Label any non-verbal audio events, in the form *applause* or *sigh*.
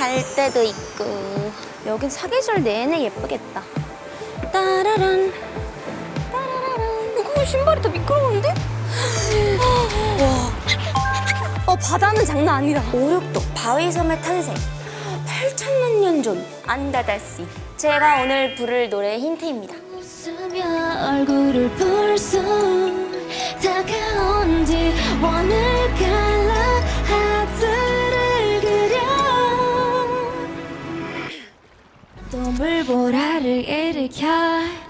갈 때도 있고. 여긴 사계절 내내 예쁘겠다. 따라란. 따라라란. 이거 신발이 더 미끄러운데? *gasps* 와. 어 바다는 장난 아니다. 오륙도 바위섬의 탄생. 8천만 년 전 안다다씨 제가 오늘 부를 노래 힌트입니다 또 물보라를 일으켜.